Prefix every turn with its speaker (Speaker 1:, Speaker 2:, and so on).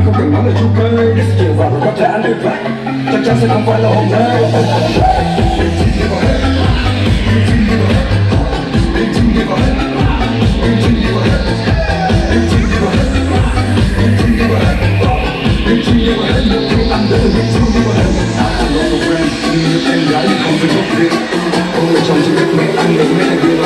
Speaker 1: Nên không cần nói lời chung cây Để chiều vào có thể anh được vác Chắc chắn sẽ không phải là hôm nay. Em gái không phải chốt việc Ông người chồng chỉ biết mấy anh đừng mấy là